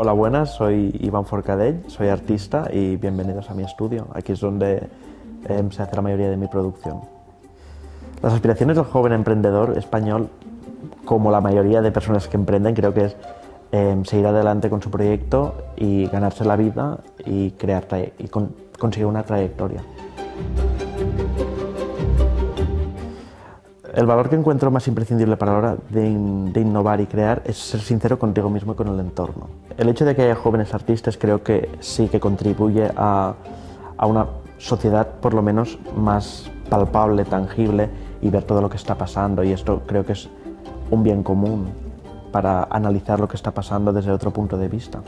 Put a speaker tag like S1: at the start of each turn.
S1: Hola, buenas, soy Iván Forcadell, soy artista y bienvenidos a mi estudio. Aquí es donde eh, se hace la mayoría de mi producción. Las aspiraciones del joven emprendedor español, como la mayoría de personas que emprenden, creo que es eh, seguir adelante con su proyecto y ganarse la vida y, crear y con conseguir una trayectoria. El valor que encuentro más imprescindible para la hora de, innovar y crear es ser sincero contigo mismo y con el entorno. El hecho de que haya jóvenes artistas creo que sí que contribuye a, a una sociedad por lo menos más palpable, tangible y ver todo lo que está pasando y esto creo que es un bien común para analizar lo que está pasando desde otro punto de vista.